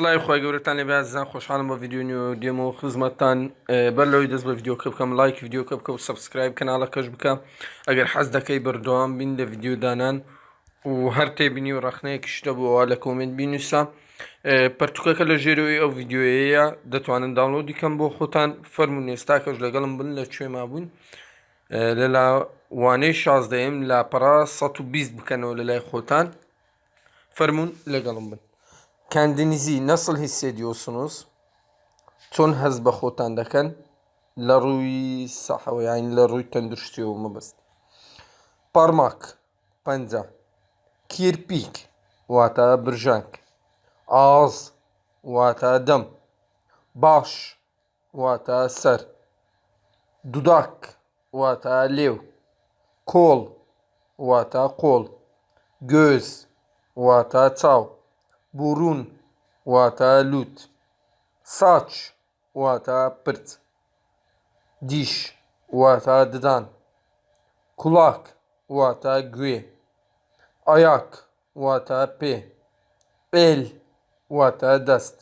سڵای خۆی گەورەتان لێ بازان خۆشحالم بە یددیو دێم و خزمەتتان. بەر لەوەی دەست بە یددیوکە بکەم لایک یددیوکە بکە و سبسکرایب کەناڵەکەش بکە. ئەگەر حەز دەکەی بەردەوام بین لە یددیودانان و هەر تێبینی و ڕخنەیەکی شتە بووەوە لە کۆمنت بینوسا پەرتوکەکە لە ژێرەوەی ئەو یددیوەیە دەتوانن داڵۆ دیکەم بۆ خۆتان. فەرمو نێستاکەش لەگەڵم بن لە کوێ مابوون لە لاوانەی شازدەیم لاپەرا 120 بکەنەوە لە لای خۆتان. فەرمونون لەگەڵم بن. Kendinizi nasıl hissediyorsunuz? چۆن هەز بە خۆتان دەکەن لە ڕووی سەحەوە یان لە ڕووی تەندروستیەوە مەبست پارماک پەنجە کیرپیک واتە برژانک ئاز واتە دەم باش واتە سەر دوداک واتە لێو کۆڵ واتە قۆڵ گۆز واتە چاو بوڕون واتە لووت ساچ واتە پرت. دیش واتە ددان. کوڵاک واتە گوێ. ئاياک واتە پێ. ئێل واتە دەست.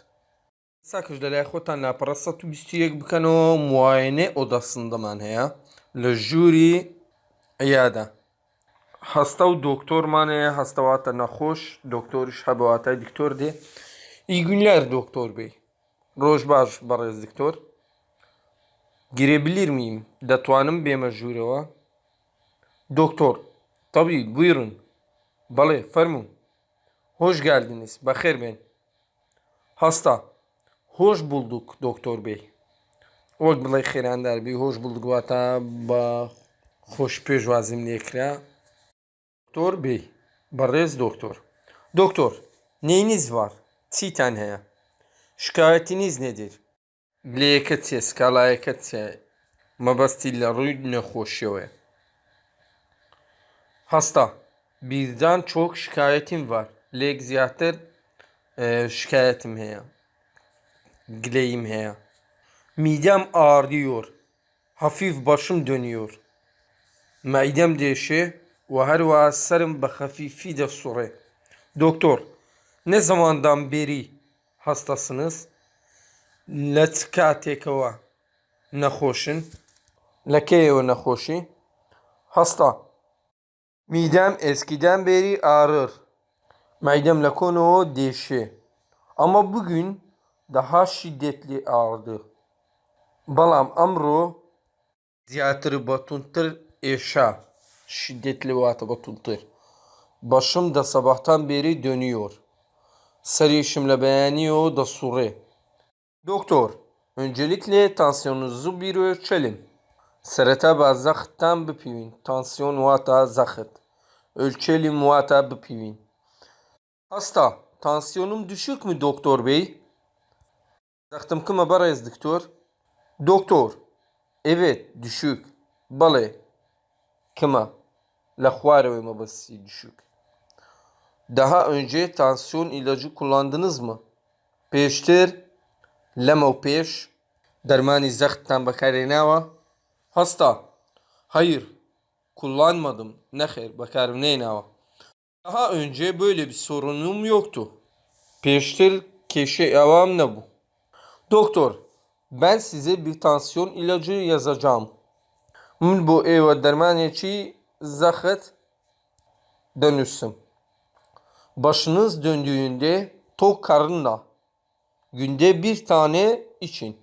ساکەش لەلای خۆتان لاپەڕە 121 بکەنەوە موایێنێ ئۆدەسندەمان هەیە. لە ژووری ئەیادا هەستە و دۆکتۆرمانەیە هەستەواتە نەخۆش دۆکتۆریش هەبواتای دکتۆر دێ ئیگونلەر دۆکتۆر بێ ڕۆژ باش بەڕێز دکتۆر girebilir miyim دەتوانم بێمە ژوورەوە دکتۆر tabii buyurun بەڵێ فەرموو hoş geldiniz بەخێر بێن هەستا hoş bulduk دکتۆر بێ وەک بڵێ خێرانداربی هۆش bulduk واتە بە خۆش پێشوازیم لێکرا Doktor bey. Barez doktor. Doktor neyiniz var? Çiten heye. Şikayetiniz nedir? Gleyketiye, skalayeketiye. Mabastilla rüy nehoşyove. Hasta. Birden çok şikayetim var. Lek ziyatır e, şikayetim heye. Gileyim heye. Midem ağrıyor. Hafif başım dönüyor. Midem değişiyor. و هەروە سرم بە خەفیفی دەسوڕێ. دکتۆر نە زەماندام بێری هەستەسنس لە چ کاتێکەوە نەخۆشن؟ لەکەیەوە نەخۆشی؟ هەستا میدەم ئێسکیدان بێری ئارر maydem لە کۆنەوە دێشێ. ئەمە بگوین دەها شیدێتلی ئاردە بەڵام ئەمڕۆ زیاتر بەتونتر ئێشە şiddetli ve atabatultur. Başım da sabahtan beri dönüyor. Sarışımla beğeniyor da sure. Doktor, öncelikle tansiyonunuzu bir ölçelim. Serete bazaktan bipivin. Tansiyon vata zakıt. Ölçelim vata bipivin. Hasta, tansiyonum düşük mü doktor bey? Zaktım kıma barayız doktor. Doktor, evet düşük. Balı. Kıma lahvarevi düşük. Daha önce tansiyon ilacı kullandınız mı? Peştir, lemo peş, dermani zahtan bakarinava. Hasta, hayır, kullanmadım, nehir bakarinava. Daha önce böyle bir sorunum yoktu. Peştir keşe evam ne bu? Doktor, ben size bir tansiyon ilacı yazacağım. Min bu eva dermaniyeçi zahıt dönüşsün. Başınız döndüğünde tok karınla günde bir tane için.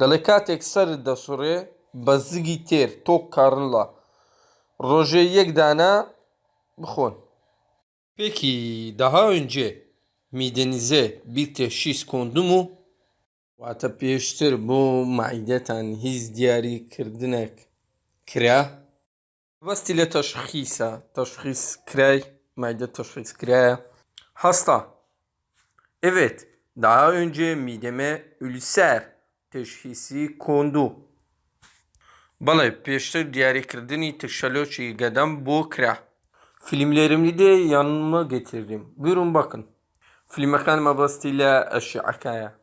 Delikat ekser da süre bazı gitar tok karınla roje yek dana bıkhon. Peki daha önce midenize bir teşhis kondu mu? Vata pêştir bu maidetan hiz diyarî kirdinek kira Basti لە تەشخیسە تەشخیص کرای maide teşhis kiraya. Hasta. Evet, daha önce mideme ülser teşhisi kondu. Bəڵێ pêştir diyarîkirdinî tişelۆçî gedem bۆ kira. Filmlerimi de yanıma getirdim. Buyurun bakın. Filmekan mebastî lê eşîekaya.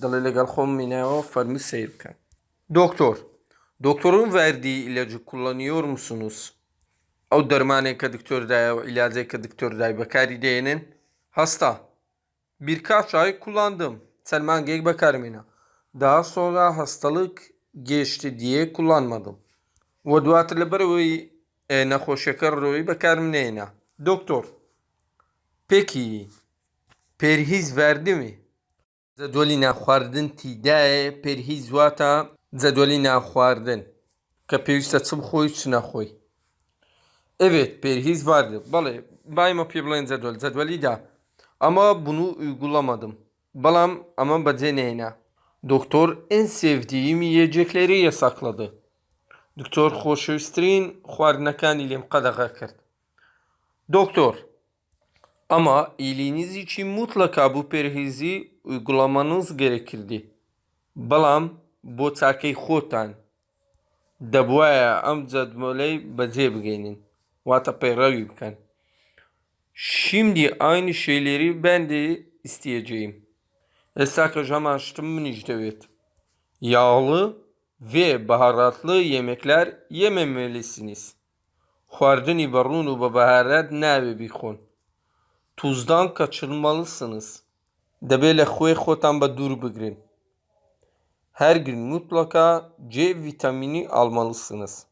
Dilê legal xwe mînewa fermî seyr bikin. Doktor. Doktorun verdiği ilacı kullanıyor musunuz? O dermanı که دکتۆر دایە و عیلاجێک کە دکتۆر دای بەکاری دێنن هەستا Birkaç ay kullandım. Selmangek bakarım Daha sonra hastalık geçti diye kullanmadım. Ve duatı beroy e, naxoşekar roy bakarım neyna. Doktor. Peki perhiz verdi mi? Zedoli naxwardin tîdayê جەدوەلی ناخواردن کە پێویستە چ بخۆی چ نەخۆی. ئەوێت پێرهیز واردت بەڵێ بایمە پێ بڵێن جەدوەل جەدوەلیدا ئەمە بن و گوڵەمەدم بەڵام ئەمە بەجێ نێنا دکتۆر ئینسێفدیمی یەجێک لێرەیە سەقلەدە دکتۆر خۆشەویستترین خواردنەکانی لێم قەدەغە کرد. دکتۆر ئەمە ئیلینیزیی مطلەکە بوو پێرهێزی گوڵەمەنوز گەرە کردی. بەڵام bu takey xotan debuaya em cedmoley bece bigeynin. Vata peyrevi bikin. Şimdi aynı şeyleri ben de isteyeceğim. Esakajam açtım münicdevet. Yağlı ve baharatlı yemekler yememelisiniz. Xwardinî berûn û bi baharat nabe bîxon. Tuzdan kaçınmalısınız. Debe li xwê xotan bi dûr bigirin Her gün mutlaka C vitamini almalısınız.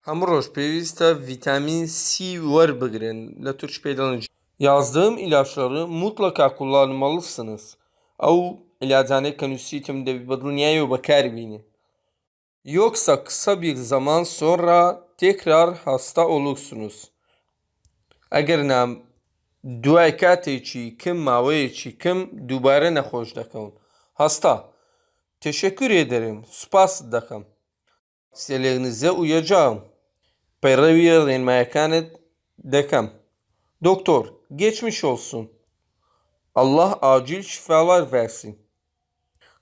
Hem roj pêwîst e vitamin C werbigirin. Li Türkçe peydalan Yazdığım ilaçları mutlaka kullanmalısınız. Ew ilacane kanûsîtim de bi dinyayê bekaribînin. Yoksa kısa bir zaman sonra tekrar hasta olursunuz. Eger nam دوای کاتێکی کەم ماوەیەکی کەم دووبارە نەخۆش دەکەون هەستا Teşekkür ederim. Spas dakham. Seleğinize uyacağım. Peravir mekanet dekam. Doktor, geçmiş olsun. Allah acil şifalar versin.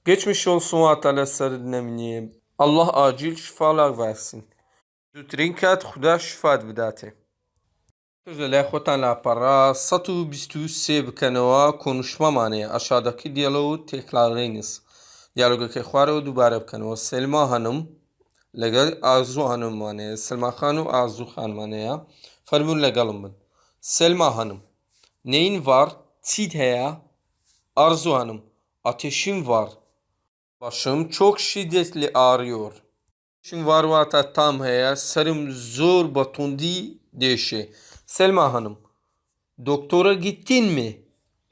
Geçmiş olsun Atala Sarıdnemniye. Allah acil şifalar versin. Zutrinkat Huda şifat bidate. Sözler xotan la para 123 bkanova konuşma mane aşağıdaki diyaloğu tekrarlayınız. دیالۆگەکەی خوارەوە دووبارە بکەنەوە سلما هەنم لەگەڵ ئازوو هەنممانەیە سلماخان و ئازوو خانمانەیە فەرمونون لەگەڵم بن سلما هەنم neyin var çit heye Arzu Hanım ateşim var başım çok şiddetli ağrıyor ateşim var vata tam heye sarım zor batundi deşe Selma Hanım. Doktora gittin mi?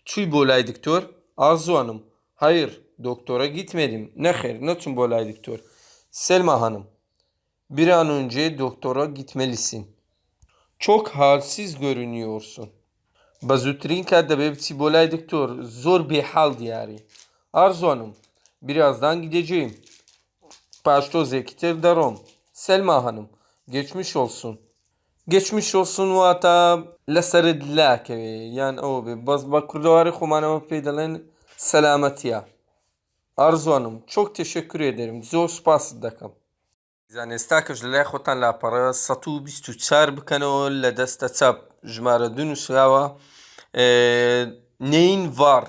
Tüy bolay doktor. Arzu Hanım. Hayır doktora gitmedim. Ne her ne tüm bolay doktor. Selma Hanım. Bir an önce doktora gitmelisin. Çok halsiz görünüyorsun. Bazutrin kadar bebsi bolay doktor. Zor bir hal diyari. Arzu Hanım. Birazdan gideceğim. Paşto Zekiter Darom. Selma Hanım. Geçmiş olsun. Geçmiş olsun واتە لەسرت لاکەوێ یان ئەوە بێ بەس بە کوردەواری خۆمانەوە پێی دەڵێن سەلامەتیە ئارزوانم چۆک teşekkür ederim زۆر سپاست دەکەم. زان ئێستا کەش لە لای خۆتان لاپەڕە 124 بکەنەوە لە دەستە چاپ ژمارە دو نووسراوە. نین ڤار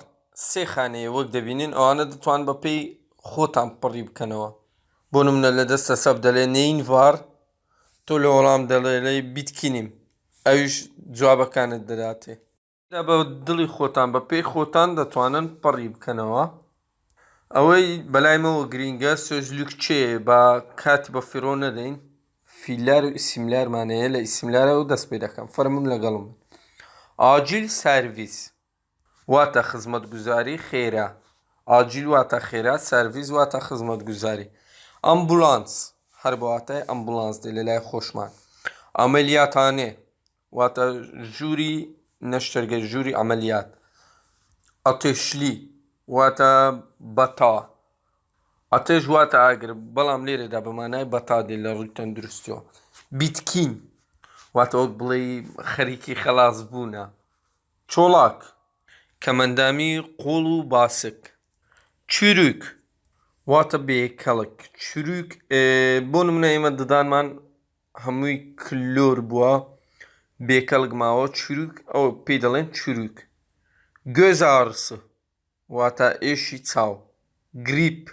سێ خانەیە وەک دەبینین ئەوانە دەتوان بە پێی خۆتان پڕی بکەنەوە. بۆ نمونە لە دەستە سەب دەڵێ نین ڤار تۆ لە وەڵام دەڵێ بیتکینیم. ئەوش جوابەکانت دەداتێ. بە دڵی خۆتان بە پێی خۆتان دەتوانن پەڕی بکەنەوە. ئەوەی بەلایمەوە گرینگە سۆژلوک چێ بە کاتی بە فیرۆ نەدەین فیلار و ئیسیملارمانەیە لە ئیسیملارە و دەست پێ دەکەم فەرمون لەگەڵم ئاجیل سرویس واتە خزمەت گوزاری خێرا ئاجیل واتە خێرا سرویس واتە خزمەت گوزاری ئەمبولانس هەر بەواتای ئەمبولانس دێ لە لای خۆشمان ئەمەلیاتانێ واتە ژووری نەشتەرگە ژووری ئەمەلیات ئەتێشلی واتە بەتا ئەتێژ واتە ئاگر بەڵام لێرەدا بەمانای بەتا دێ لە ڕووی تەندروستیەوە بیتکین واتە وەک بڵێ خەریکی خەلاص بوونە چۆڵاک کەمەندامی قوڵ و باسک چروک واتە بێکەڵک چروک بۆ نمونە ئێمە ددانمان هەمووی کلۆر بووە بێکەڵک ماوە چروک ئەو پێی دەڵێن چروک گوێز ئارسە واتە ئێشی چاو. گریپ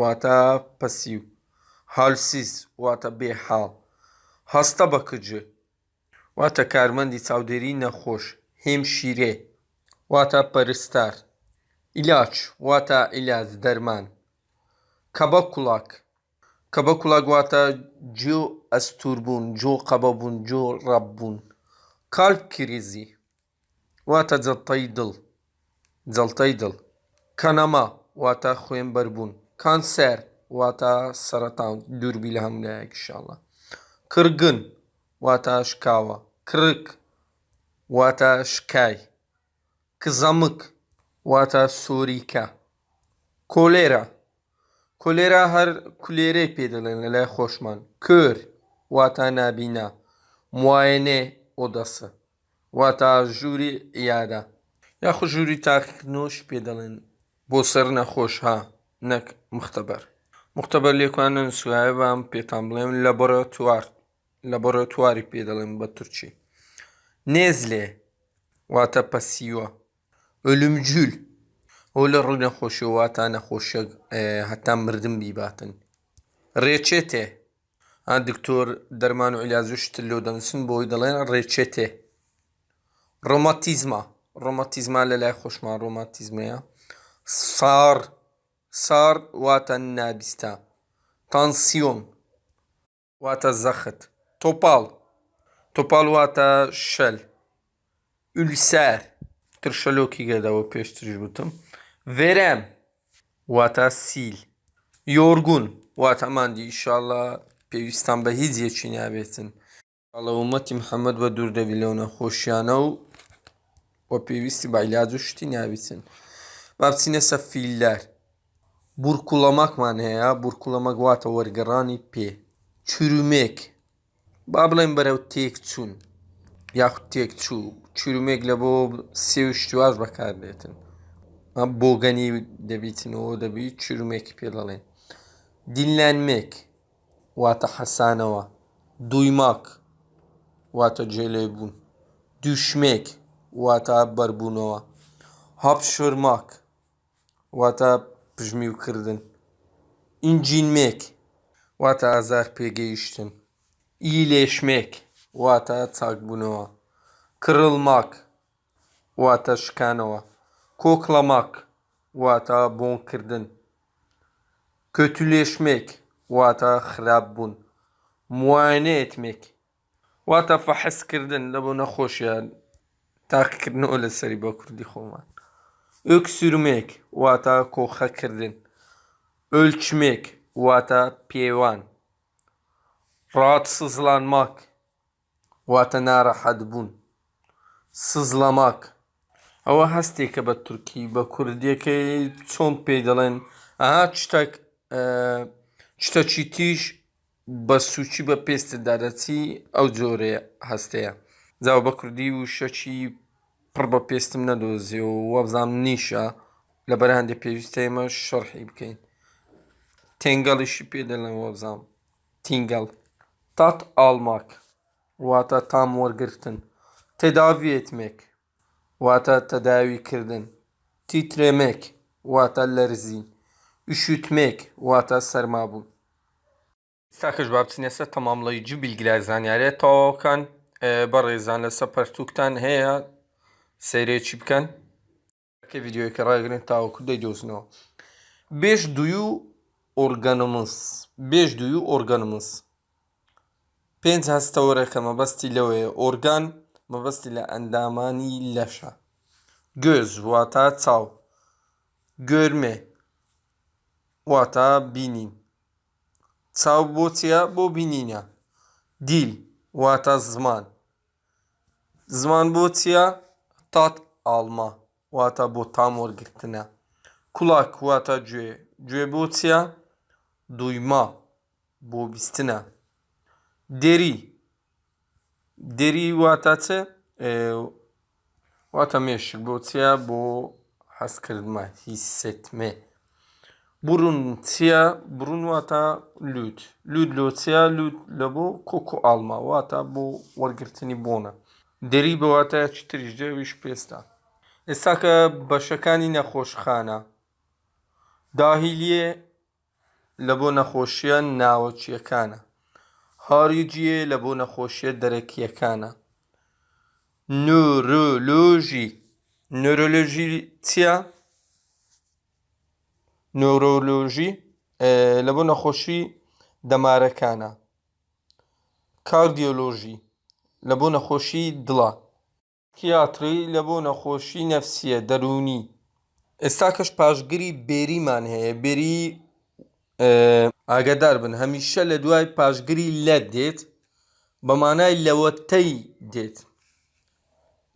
واتە پەسیو. هالسیز واتە بێحاڵ. هەستە بەکجە واتە کارمەندی چاودێری نەخۆش. هێم شیرێ. واتە پەرستار. ئیلاچ واتە ئیلاج دەرمان. کەبە کوڵاک کەبە کوڵاک واتە جۆ ئەستور بوون جۆ قەبە بوون جۆ ڕەب بوون. کالپ کریزی. واتە جەڵتەی دڵ. جەڵتەی دڵ کەنەما واتە خوێن بەربوون کانسەر واتە سەرەتان دووربی لە هەملایەکیشاڵە کرگن واتە شکاوە کرک واتە شکای کزەمک واتە سۆریکە کۆلێرە کولێرا هەر کولێرەی پێ دەڵێن لە لای خۆشمان کر واتە نابینا موایەنێ ئۆدەسە واتە ژووری یادا یاخو ژووری تاقیکردنەوەش پێ دەڵێن بۆ سەر نەخۆش ها نەک مختبەر مختبەر لێکوانن سوایە بام پێتان بڵێم لەبۆرەتوار لەبۆرەتواری پێ دەڵێن بە تورکی. نێزلێ واتە پەسیوە. ئۆلمجول ئەو لە ڕووی نەخۆشی واتە نەخۆشیە هەتا مردم بیباتن. ڕێچێتێ. ئا دکتۆر دەرمان و عیلازوشت لۆ دەنووسن بۆی دەڵێن ڕێچێتێ. ڕۆماتیزما. ڕۆماتیزما لە لای خۆشمان ڕۆماتیزمەیە. سار سار واتە نابیستە. تانسیۆن واتە زەخت. تۆپاڵ تۆپاڵ واتە شەل. ئولسەر ترشەلۆکی گەدەوە پێشتریش وتم ڤێرەم واتە سیل. یۆرگون واتەماندی ئیشاڵە پێویستان بە هیچ یەکی نابێتن. ئەڵەومەتی محەممەد بە دوور دەبی لەو نەخۆشیانە و وە پێویستی بایلاج و شتی نابیتن با بچینە سە فیلدار بورکوڵەمەکمان هەیە بورکوڵەمەک واتە وەرگەڕانی پێ چرومێک با بڵێن بەرەو تێک چوون یاخود تێک چوو چرومێک لە بۆ سێ شتواش بەکاردێتن بۆگەنی دەبیتنەوە دەبی چرومێکی پێ دەڵێن دیلانمێک واتە حەسانەوە دوویماک واتە جێلێ بوون دووشمێک واتە بەربوونەوە هەپشرماک واتە پژمی وکردن ئینجینمێک واتە ئازار پێگەیشتن ئیلێشمێک واتە چاکبوونەوە کرڵماک واتە شکانەوە کۆکڵەماک واتە بۆنکردن کۆتولێشمێک واتە خراپ بوون موانێتمێک واتە فەحسکردن لە بۆ نەخۆشیان Takkirini öyle seri bakırdı koman. Öksürmek vata koha kirdin. Ölçmek vata piyevan. Rahatsızlanmak vata narahat bun. Sızlamak. Hava hastayı ki be Türkiye be Kurdiye ki çon peydalen. Aha çıtak çıta çitiş بە سوچی بە پێستە دارەتی ئەو جۆرە هەستەیە زاو بە کوردی و شەچی پڕ بە پێستم نەدۆزی و وەبزانام نیشە لە بەرهندێ پێویستە ئێمە شەڕحی بکەین تێنگەڵیشی پێ دەڵێن وەبزانام تینگەڵ تات ئالماک واتە تام وەرگرتن تێداویێتمێک واتە تەداویکردن تیترێمێک واتە لەرزی ئوشوتمێک واتە سەرمابوون ساکەش با بچینەسە تەمامڵەیجی بیلگرای زانیارێت تەواوکان بە ڕێزان لەسەر پەرتوکتان هەیە سەیرێکی بکەن کە ڤیددیوەکە ڕاگرن تاوەکو دەیدۆزنەوە بێش دوی و ئۆرگەنمس بێش دوی و ئۆرگەنمس پێنج هەستەوەرەکە مەبەستی لەوەیە ئۆرگان مەبەستی لە ئەندامانی لەشە گۆز واتە چاو گۆرمێ واتە بینین چاو بۆ چیە بۆ بینینە دیل واتە زمان زمان بۆ چییە tat alma. Vata bu tamur gittiğine. Kulak vata cüye. Cüye bu duyma. Bu bistine. Deri. Deri vatası e, vata meşik bu tiya bu haskırma, hissetme. Burun tiya, burun vata lüt. Lüt lo tiya, lüt lo bu koku alma. Vata bu vargirtini bona. دەری بەواتە چتریش دەویش پێستا. ئێستا کە بەشەکانی نەخۆشخانە. داهیلیە لە بۆ نەخۆشیە ناوەچیەکانە. هاریجیە لە بۆ نەخۆشیە دەرەکیەکانە. نورولۆژی نۆرۆلۆژی چییە؟ نۆرۆلۆژی لە بۆ نەخۆشی دەمارەکانە. کاردیۆلۆژی. لە بۆ نەخۆشی دڵە تیاتری لە بۆ نەخۆشی نەفسیە دەرونی؟ ئێستا کەش پاشگیری بێریمان هەیە بێری ئاگدار بن. هەمیشە لە دوای پاشگیری لە دێت بە مانای لەوەتەی دێت.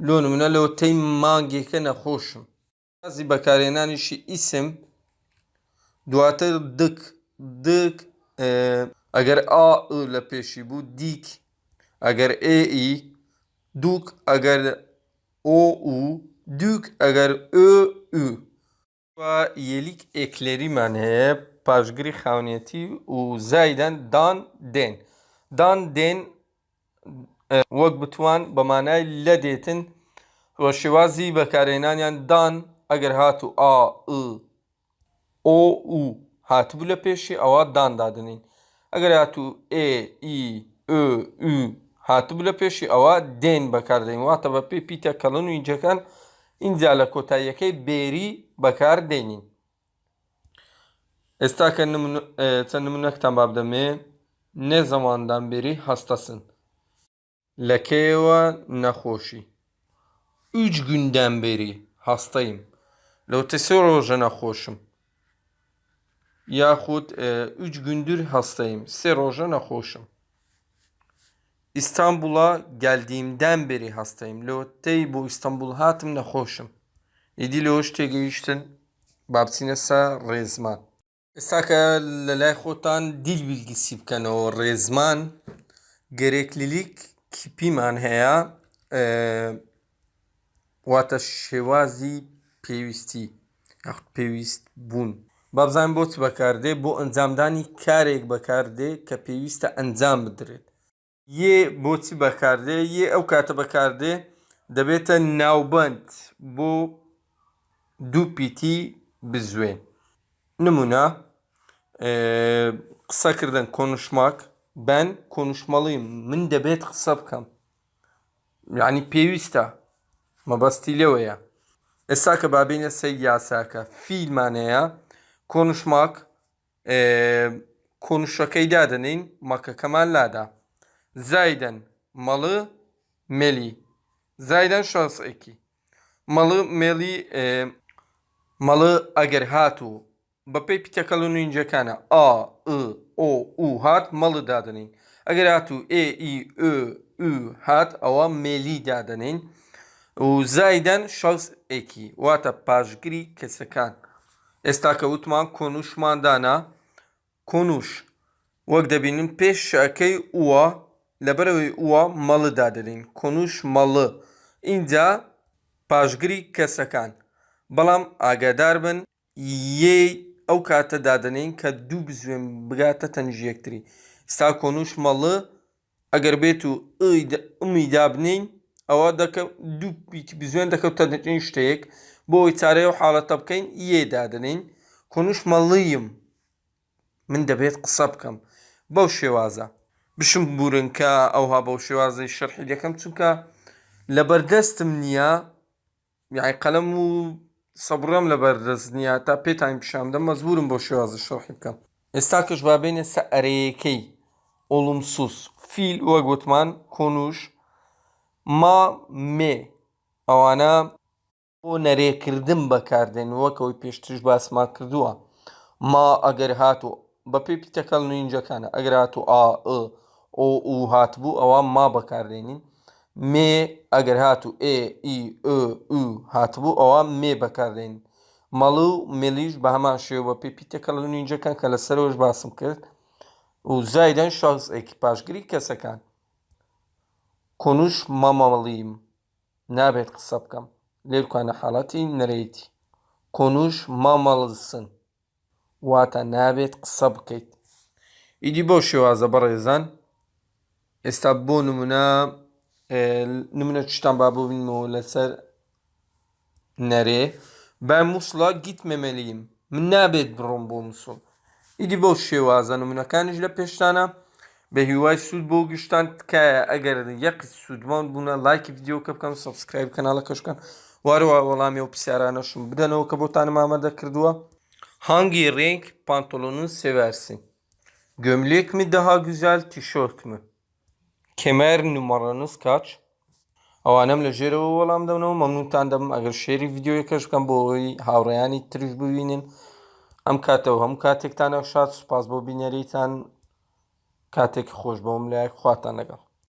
لۆ نمونە لەوەتەی مانگێکە نەخۆشم. بازی بەکارێنانیشی ئیسم دواتر دک دک ئەگەر ئا لە پێشی بوو دیک ئەگەر ئێئی دووک ئەگەر ئۆ و دووک ئەگەر ئö یەلیک ئێکلێریمان هەیە پاشگیری خاونێتی و زایدەن دان دێن. دان دێن وەک بتوان بە مانای لە دێتن وە شێوازی بەکارێنانیان دان ئەگەر هاتو ئا ئۆ و هاتبوو لە پێشی ئەوە دان دادنین. ئەگەر هاتو ئێ ئی ئö هاتبوو لە پێشی ئەوە دێن بەکاردەین واتە بە پێ پیتە کەڵن و اینجەکان اینجا لە کۆتاییەکەی بێری بەکار دێنین. ئێستا کە چەند نمونەکتان باب دەمێ نێ زەماندان بێری هەستەسن. لە کێوە نەخۆشی. ئوج گوندان بێری هەستەیم. لەو تەسێ ڕۆژە نەخۆشم. یاخود ئوج گوندور هەستەیم. سێ ڕۆژە نەخۆشم. İstanbul'a geldiğimden beri hastayım. Lotey bu İstanbul hatım naxoşum. İdi loş tegeyiştin. Babsinesa rezman. Esaka lelay xotan dil bilgisi bkan o rezman gereklilik kipiman heya واتە شێوازی پێویستی یاخود پێویست بوون با بزانین بۆ چ بەکاردێ بۆ ئەنجامدانی کارێک بەکاردێ کە پێویستە ئەنجام بدرێت یێ بۆچی بەکاردێ یێ ئەو کاتە بەکاردێ دەبێتە ناوبند بۆ دوو پیتی بزوێن نمونە قسەکردن کۆنشماک بەن کۆنشمەڵیم من دەبێت قسە بکەم یعنی پێویستە مەبەستی لەوەیە ئێستا کە بابینە سەی یاساکە فیلمانەیە کۆنشماک کۆنشەکەی دادنین مەکەکەمان لادا زایدەن مەڵە مێلی زایدەن شانسێکی مەڵە مێلی مەڵە ئەگەر هاتوو بە پێی پیتەکەڵ و نوینجەکانە ئا ئۆ و هات مەڵە دادنین ئەگەر هاتوو ئێ ئی هات ئەوە مێلی دادنین و زایدەن شەز ئێکی واتە پاشگیری کەسەکان ئێستا کە وتمان کۆنوشماندانا کۆنوش وەک دەبینن پێش شەکەی ووە لەبەرەوەی ووە مەڵدا دەدەین کۆنوش مەڵە. اینجا پاشگیری کەسەکان. بەڵام ئاگادار بن یێ ئەو کاتە دادنین کە دوو بزوێن بگاتە تەنژیەکتری. ستا کۆنوش مەڵە ئەگەر بێت و ئەمی دابنین ئەوە دوو بزوێن دەکەوتە نەچین شتەیەک. بۆ ئەوی چارەیە و حاڵەتە بکەین یێدادنین کۆنوش مەڵیم. من دەبێت قسە بکەم. بەو شێوازە. بشم بورنکە ئەوها بەو شێوازەی شەرحی دەکەم چونکە لە بەردەستم نییە یاعی قەلەم و سەبڕم لە بەردەست نییە تا پێتان پیشامدە مەزبورم بۆ شێوازە شەڕحی بکەم ئێستا کەش بابێنێ سە ئەرەیەکەی ئۆڵمسوس فیل وە گوتمان کۆنوش ما مێ ئەوانە بۆ نەرێکردن بەکاردێن وەکەوەی پێشترش باسمان کردووە ما ئەگەر هاتو بە پێی پیتەکەڵ نوینجەکانە ئەگەر هاتو ئا ئۆ و هاتبوو ئەوە ما بەکارێنین مێ ئەگەر هاتو ئێئی هاتبوو ئەوە مێ بەکارێن مەڵو ملیش بە هەمان شێوە پێپیتەکە لە نینجەکان کە لە سەرۆش باسم کرد و زایدەن شخص ئەکیپاشگری کەسەکان. کۆنوش مەمەڵیم نابێت قسە بکەم. لێرکانە حاڵەتی نەرەیتی کۆنوش مامەڵسن واتە نابێت قسە بکەیت. ئیدی بۆ شێوازە بەڕێزان. ئێستا بۆ نمونە نمونە شتان با ببینەوە لەسەر نەرێ ben Musla gitmemeliyim. من نابێت بڕۆم بۆ مووسڵ. ئیدی بۆ شێوازە نمونونەکانیش لە پێشتانە بە هیوای سوود بۆ گشتان تکایە ئەگەر یەقی سوودمان بوونە لایکی یددیوکە بکەم سبسکرایب کەناڵە کەشکەن وارەوە وەڵامی و پرسیارانەشم بدەنەوە کە بۆتانم ئامادە کردووە هەنگی ڕێنگ پانتۆلۆنun seversin gömlek mi daha güzel tişört mü Kemer numaranız kaç ئەوانەم لە ژێرەوە وەڵام دەونەوە. مەمنونتان دەم ئەگەر شێری یددیوەکەش بکەم بۆ ئەوی هاوڕێیانی تریش ببینین ئەم کاتەوە هەموو کاتێکتانە شاد سوپاس بۆ بینەریتان. کاتێکی خۆش بەوم لایەک خواتان لەگەڵ.